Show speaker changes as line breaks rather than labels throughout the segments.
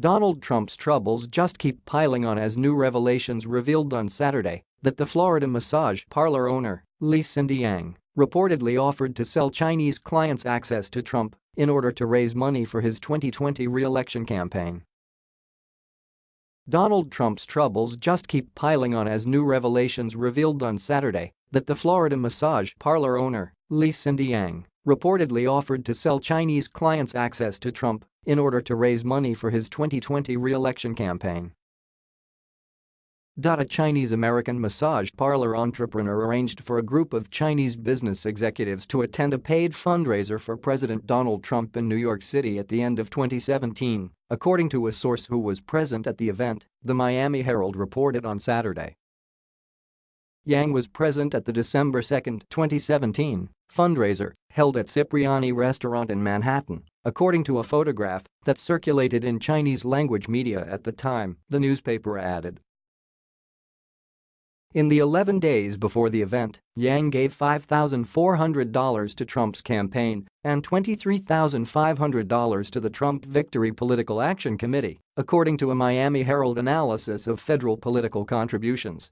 Donald Trump's troubles just keep piling on as new revelations revealed on Saturday that the Florida massage parlor owner, Li Cindy Yang, reportedly offered to sell Chinese clients access to Trump in order to raise money for his 2020 re-election campaign. Donald Trump's troubles just keep piling on as new revelations revealed on Saturday that the Florida massage parlor owner, Li Cindy Yang, reportedly offered to sell Chinese clients access to Trump in order to raise money for his 2020 re-election campaign. A Chinese-American massage parlor entrepreneur arranged for a group of Chinese business executives to attend a paid fundraiser for President Donald Trump in New York City at the end of 2017, according to a source who was present at the event, the Miami Herald reported on Saturday. Yang was present at the December 2, 2017 fundraiser held at Cipriani Restaurant in Manhattan, according to a photograph that circulated in Chinese-language media at the time, the newspaper added. In the 11 days before the event, Yang gave $5,400 to Trump's campaign and $23,500 to the Trump Victory Political Action Committee, according to a Miami Herald analysis of federal political contributions.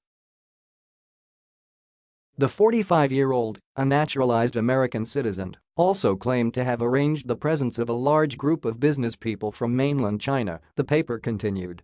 The 45-year-old, a naturalized American citizen, also claimed to have arranged the presence of a large group of business people from mainland China, the paper continued.